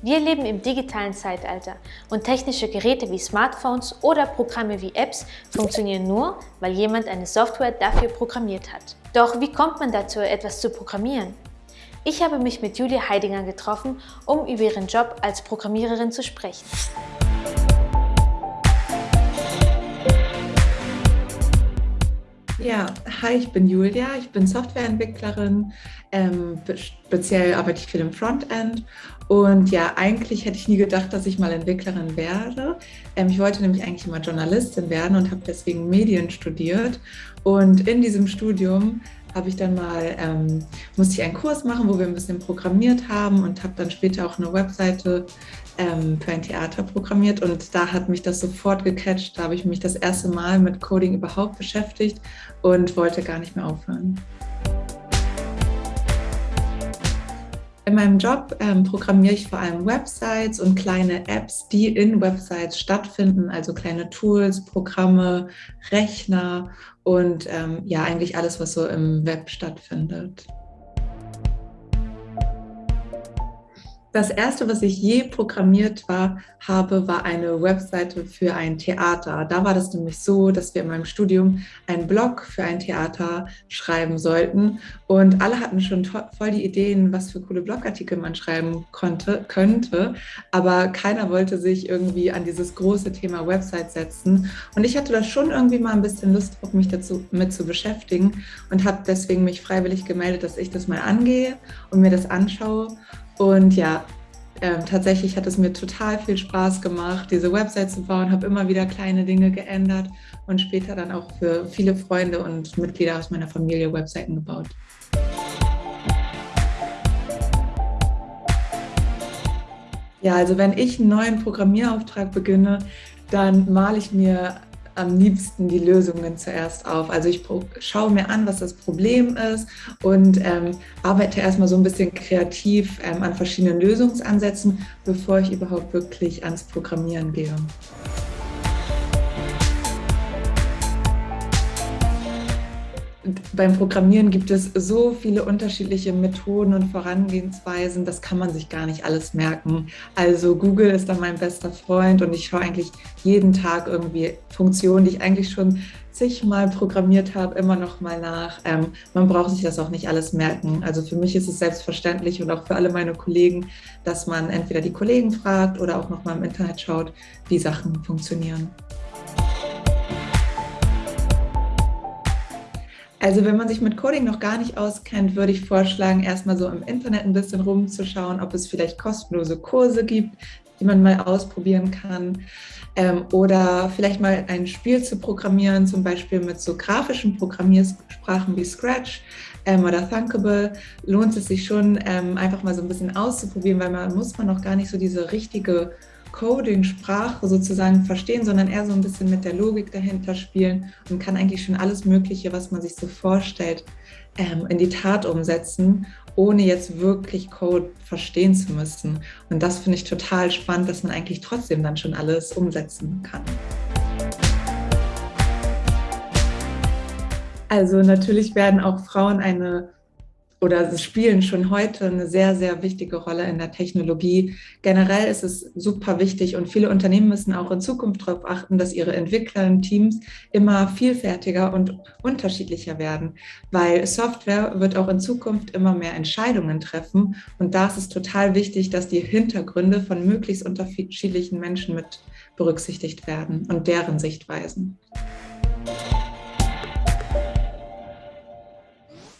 Wir leben im digitalen Zeitalter und technische Geräte wie Smartphones oder Programme wie Apps funktionieren nur, weil jemand eine Software dafür programmiert hat. Doch wie kommt man dazu, etwas zu programmieren? Ich habe mich mit Julia Heidinger getroffen, um über ihren Job als Programmiererin zu sprechen. Ja, hi, ich bin Julia, ich bin Softwareentwicklerin, ähm, speziell arbeite ich für den Frontend. Und ja, eigentlich hätte ich nie gedacht, dass ich mal Entwicklerin werde. Ähm, ich wollte nämlich eigentlich immer Journalistin werden und habe deswegen Medien studiert. Und in diesem Studium habe ich dann mal, ähm, musste ich einen Kurs machen, wo wir ein bisschen programmiert haben und habe dann später auch eine Webseite ähm, für ein Theater programmiert und da hat mich das sofort gecatcht. Da habe ich mich das erste Mal mit Coding überhaupt beschäftigt und wollte gar nicht mehr aufhören. In meinem Job ähm, programmiere ich vor allem Websites und kleine Apps, die in Websites stattfinden, also kleine Tools, Programme, Rechner und ähm, ja, eigentlich alles, was so im Web stattfindet. Das erste, was ich je programmiert war, habe, war eine Webseite für ein Theater. Da war das nämlich so, dass wir in meinem Studium einen Blog für ein Theater schreiben sollten. Und alle hatten schon voll die Ideen, was für coole Blogartikel man schreiben konnte, könnte. Aber keiner wollte sich irgendwie an dieses große Thema Website setzen. Und ich hatte da schon irgendwie mal ein bisschen Lust drauf, mich dazu mit zu beschäftigen und habe deswegen mich freiwillig gemeldet, dass ich das mal angehe und mir das anschaue. Und ja, äh, tatsächlich hat es mir total viel Spaß gemacht, diese Website zu bauen, habe immer wieder kleine Dinge geändert und später dann auch für viele Freunde und Mitglieder aus meiner Familie Webseiten gebaut. Ja, also wenn ich einen neuen Programmierauftrag beginne, dann male ich mir am liebsten die Lösungen zuerst auf. Also ich schaue mir an, was das Problem ist und ähm, arbeite erstmal so ein bisschen kreativ ähm, an verschiedenen Lösungsansätzen, bevor ich überhaupt wirklich ans Programmieren gehe. Beim Programmieren gibt es so viele unterschiedliche Methoden und Vorangehensweisen, das kann man sich gar nicht alles merken. Also Google ist da mein bester Freund und ich schaue eigentlich jeden Tag irgendwie Funktionen, die ich eigentlich schon zigmal programmiert habe, immer noch mal nach. Ähm, man braucht sich das auch nicht alles merken. Also für mich ist es selbstverständlich und auch für alle meine Kollegen, dass man entweder die Kollegen fragt oder auch noch mal im Internet schaut, wie Sachen funktionieren. Also wenn man sich mit Coding noch gar nicht auskennt, würde ich vorschlagen, erstmal so im Internet ein bisschen rumzuschauen, ob es vielleicht kostenlose Kurse gibt, die man mal ausprobieren kann. Ähm, oder vielleicht mal ein Spiel zu programmieren, zum Beispiel mit so grafischen Programmiersprachen wie Scratch ähm, oder Thunkable, lohnt es sich schon, ähm, einfach mal so ein bisschen auszuprobieren, weil man muss man noch gar nicht so diese richtige Coding-Sprache sozusagen verstehen, sondern eher so ein bisschen mit der Logik dahinter spielen und kann eigentlich schon alles Mögliche, was man sich so vorstellt, ähm, in die Tat umsetzen, ohne jetzt wirklich Code verstehen zu müssen. Und das finde ich total spannend, dass man eigentlich trotzdem dann schon alles umsetzen kann. Also natürlich werden auch Frauen eine oder spielen schon heute eine sehr, sehr wichtige Rolle in der Technologie. Generell ist es super wichtig und viele Unternehmen müssen auch in Zukunft darauf achten, dass ihre Entwickler und Teams immer vielfältiger und unterschiedlicher werden, weil Software wird auch in Zukunft immer mehr Entscheidungen treffen und da ist es total wichtig, dass die Hintergründe von möglichst unterschiedlichen Menschen mit berücksichtigt werden und deren Sichtweisen.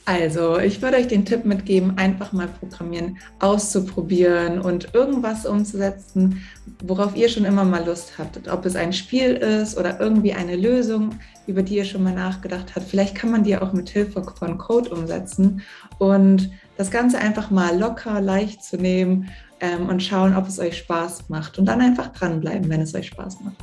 Also, ich würde euch den Tipp mitgeben, einfach mal Programmieren auszuprobieren und irgendwas umzusetzen, worauf ihr schon immer mal Lust hattet. Ob es ein Spiel ist oder irgendwie eine Lösung, über die ihr schon mal nachgedacht habt. Vielleicht kann man die auch mit Hilfe von Code umsetzen und das Ganze einfach mal locker, leicht zu nehmen ähm, und schauen, ob es euch Spaß macht. Und dann einfach dranbleiben, wenn es euch Spaß macht.